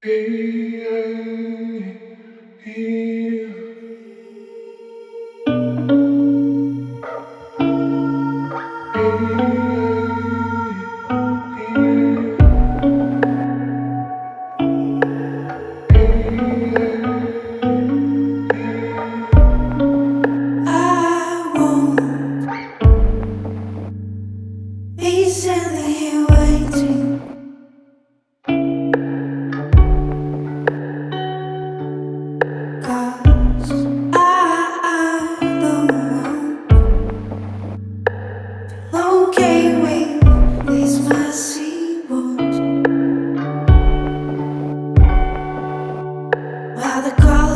I by the call.